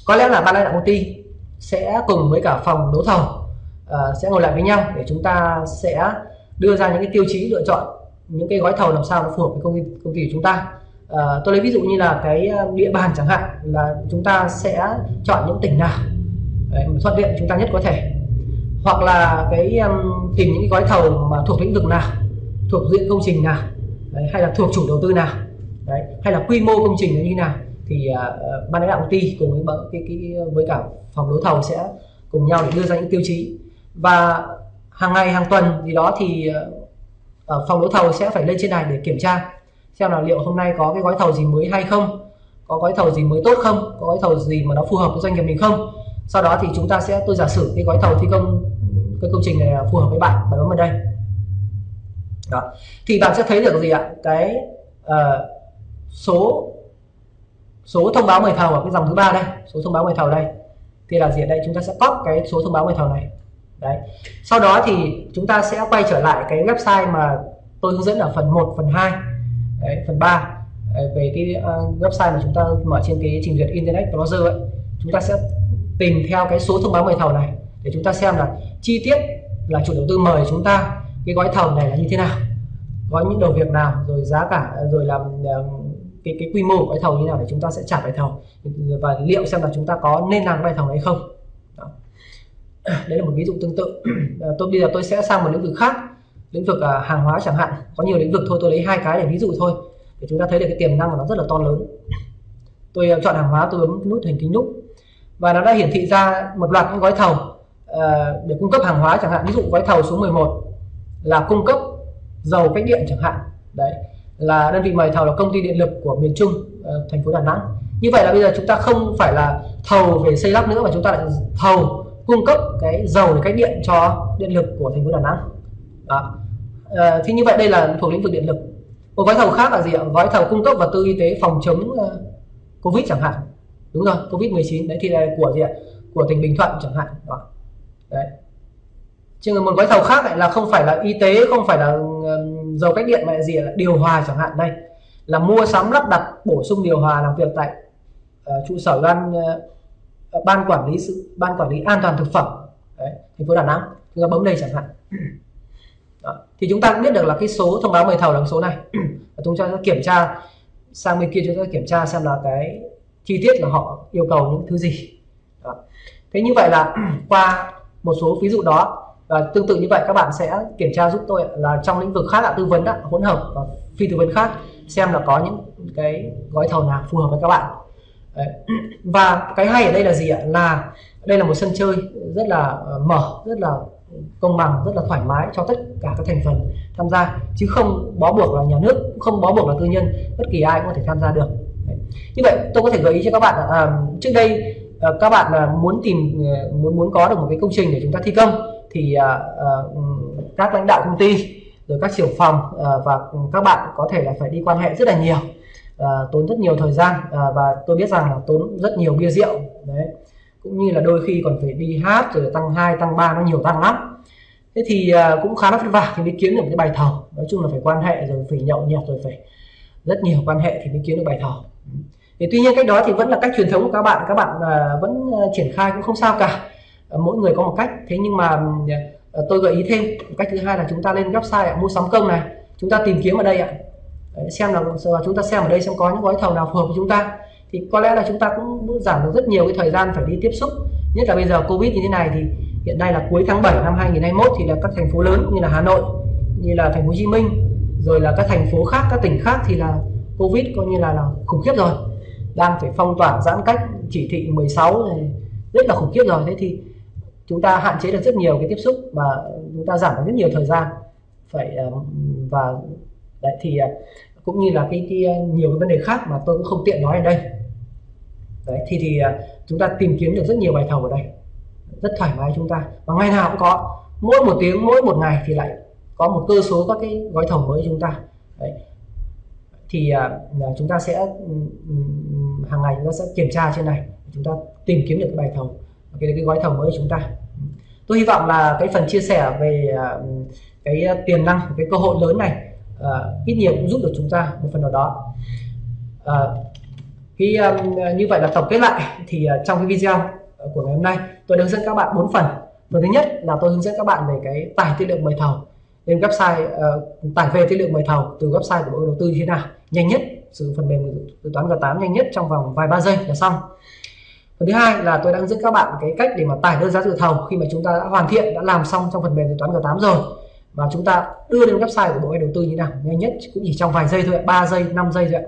Speaker 1: có lẽ là ban lãnh đạo công ty sẽ cùng với cả phòng đấu thầu uh, sẽ ngồi lại với nhau để chúng ta sẽ đưa ra những cái tiêu chí lựa chọn những cái gói thầu làm sao nó phù hợp với công ty công ty của chúng ta à, tôi lấy ví dụ như là cái ờ, địa bàn chẳng hạn là chúng ta sẽ chọn những tỉnh nào. Đấy, thuận tiện chúng ta nhất có thể. Hoặc là cái um, tìm những cái gói thầu mà thuộc lĩnh vực nào thuộc diện công trình nào Đấy, hay là thuộc chủ đầu tư nào Đấy, hay là quy mô công trình như thế nào thì uh, ban lãnh đạo công ty cùng với cái, cái với cả phòng đấu thầu sẽ cùng nhau để đưa ra những tiêu chí. Và hàng ngày hàng tuần gì đó thì uh, phòng đấu thầu sẽ phải lên trên này để kiểm tra xem là liệu hôm nay có cái gói thầu gì mới hay không? Có gói thầu gì mới tốt không? Có gói thầu gì mà nó phù hợp với doanh nghiệp mình không? Sau đó thì chúng ta sẽ tôi giả sử cái gói thầu thi công cái công trình này phù hợp với bạn và bấm vào đây. Đó. Thì bạn sẽ thấy được gì ạ? Cái uh, số số thông báo mời thầu ở cái dòng thứ ba đây số thông báo mời thầu đây. Thì là gì ở đây chúng ta sẽ copy cái số thông báo mời thầu này. Đấy. Sau đó thì chúng ta sẽ quay trở lại cái website mà tôi hướng dẫn ở phần 1 phần 2 đấy, phần 3 về cái ờ, website mà chúng ta mở trên cái trình duyệt internet browser ấy chúng ta sẽ tìm theo cái số thông báo mời thầu này để chúng ta xem là chi tiết là chủ đầu tư mời chúng ta cái gói thầu này là như thế nào có những đầu việc nào rồi giá cả rồi làm ờ, cái cái quy mô của gói thầu như nào để chúng ta sẽ trả bài thầu và liệu xem là chúng ta có nên làm bài thầu hay không. Đó. đấy là một ví dụ tương tự. Ờ, tôi bây giờ tôi sẽ sang một lĩnh vực khác lĩnh vực à, hàng hóa chẳng hạn. Có nhiều lĩnh vực thôi, tôi lấy hai cái để ví dụ thôi. Để chúng ta thấy được cái tiềm năng của nó rất là to lớn. Tôi à, chọn hàng hóa, tôi bấm nút hình kính nút. Và nó đã hiển thị ra một loạt những gói thầu à, để cung cấp hàng hóa chẳng hạn. Ví dụ gói thầu số 11 là cung cấp dầu cách điện chẳng hạn. Đấy, là đơn vị mời thầu là công ty điện lực của miền Trung ờ, thành phố Đà Nẵng. Như vậy là bây giờ chúng ta không phải là thầu về xây lắp nữa, mà chúng ta lại thầu cung cấp cái dầu để cách điện cho điện lực của thành phố Đà Nẵng. Đó. Uh, thì như vậy đây là thuộc lĩnh vực điện lực. Một gói thầu khác là gì ạ? Gói thầu cung cấp vật tư y tế phòng chống uh, covid chẳng hạn. Đúng rồi covid 19 đấy thì là của gì ạ? Của tỉnh Bình Thuận chẳng hạn. Đó. đấy. Chứ một gói thầu khác lại là không phải là y tế không phải là dầu cách điện mà là gì là điều hòa chẳng hạn đây. Là mua sắm lắp đặt bổ sung điều hòa làm việc tại uh, trụ sở ban uh, ban quản lý sự ban quản lý an toàn thực phẩm. Đấy, thành phố Đà Nẵng. Chúng ta bấm đây chẳng hạn. Đó. thì chúng ta cũng biết được là cái số thông báo mời thầu là số này và chúng ta sẽ kiểm tra sang bên kia chúng ta kiểm tra xem là cái chi tiết là họ yêu cầu những thứ gì đó. thế như vậy là qua một số ví dụ đó và tương tự như vậy các bạn sẽ kiểm tra giúp tôi là trong lĩnh vực khác là tư vấn đó, hỗn hợp và phi tư vấn khác xem là có những cái gói thầu nào phù hợp với các bạn Đấy. và cái hay ở đây là gì ạ là đây là một sân chơi rất là ờ, mở rất là công bằng rất là thoải mái cho tất cả các thành phần tham gia chứ không bó buộc là nhà nước không bó buộc là tư nhân bất kỳ ai cũng có thể tham gia được. Đấy. như vậy tôi có thể gợi ý cho các bạn à, trước đây à, các bạn là muốn tìm ờ, muốn muốn có được một cái công trình để chúng ta thi công thì à, à, các lãnh đạo công ty rồi các trưởng phòng à, và các bạn có thể là phải đi quan hệ rất là nhiều à, tốn rất nhiều thời gian à, và tôi biết rằng là tốn rất nhiều bia rượu. Đấy cũng như là đôi khi còn phải đi hát rồi tăng 2 tăng 3 nó nhiều tăng lắm. Thế thì à, cũng khá là vất vả thì mới kiếm được cái bài thầu nói chung là phải quan hệ rồi phải nhậu nhẹt rồi phải rất nhiều quan hệ thì mới kiếm được bài thầu thì tuy nhiên cách đó thì vẫn là cách truyền thống của các bạn. Các bạn à, vẫn à, triển khai cũng không sao cả. Mỗi người có một cách. Thế nhưng mà tôi gợi ý thêm. Cách thứ hai là chúng ta lên website mua sắm công này. Chúng ta tìm kiếm ở đây ạ. Xem là chúng ta xem ở đây xem có những gói thầu nào phù hợp với chúng ta thì có lẽ là chúng ta cũng giảm được rất nhiều cái thời gian phải đi tiếp xúc. Nhất là bây giờ covid như thế này thì hiện nay là cuối tháng 7 năm 2021 thì là các thành phố lớn như là Hà Nội như là thành phố Hồ Chí Minh rồi là các thành phố khác các tỉnh khác thì là covid coi như là, là khủng khiếp rồi. Đang phải phong tỏa giãn cách chỉ thị 16 này rất là khủng khiếp rồi. Thế thì chúng ta hạn chế được rất nhiều cái tiếp xúc và chúng ta giảm được rất nhiều thời gian. Phải ờ, và đấy thì ờ, cũng như là cái, cái ờ, nhiều cái vấn đề khác mà tôi cũng không tiện nói ở đây đấy thì thì à, chúng ta tìm kiếm được rất nhiều bài thầu ở đây. Rất thoải mái chúng ta. Và ngày nào cũng có. Mỗi một tiếng mỗi một ngày thì lại có một cơ số các cái gói thầu mới chúng ta. Đấy. thì uh, chúng ta sẽ um, hàng ngày chúng ta sẽ kiểm tra trên này. Chúng ta tìm kiếm được cái bài thầu cái cái gói thầu mới của chúng ta. Tôi hy vọng là cái phần chia sẻ về uh, cái tiềm năng cái cơ hội lớn này uh, ít nhiều cũng giúp được chúng ta một phần nào đó. Uh, khi um, như vậy là tổng kết lại. Thì uh, trong cái video ờ, của ngày hôm nay tôi hướng dẫn các bạn bốn phần. Phần thứ nhất là tôi hướng dẫn các bạn về cái tải tư liệu mời thầu. Lên website uh, tải về tư liệu mời thầu từ website của bộ đầu tư như thế nào. Nhanh nhất sử dụng phần mềm dự toán G8 nhanh nhất trong vòng vài ba giây là xong. Phần thứ hai là tôi đang hướng dẫn các bạn cái cách để mà tải đơn giá dự thầu khi mà chúng ta đã hoàn thiện đã làm xong trong phần mềm dự toán G8 rồi. Và chúng ta đưa lên website của bộ đầu tư như thế nào nhanh nhất cũng chỉ trong vài giây thôi 3 giây 5 giây thôi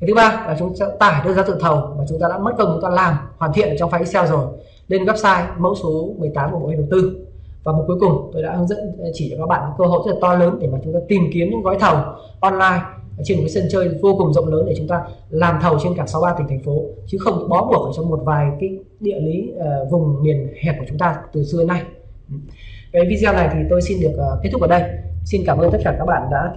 Speaker 1: cái thứ ba là chúng ta tải đơn giá dự thầu mà chúng ta đã mất công chúng ta làm hoàn thiện ở trong file Excel rồi. Lên website mẫu số 18 của bộ đầu tư. Và một cuối cùng tôi đã hướng dẫn chỉ cho các bạn cơ hội rất là to lớn để mà chúng ta tìm kiếm những gói thầu online trên một cái sân chơi vô cùng rộng lớn để chúng ta làm thầu trên cả 63 tỉnh thành phố. Chứ không bó buộc ở trong một vài cái địa lý uh, vùng miền hẹp của chúng ta từ xưa nay. Ừ. Cái video này thì tôi xin được uh, kết thúc ở đây. Xin cảm ơn tất cả các bạn đã theo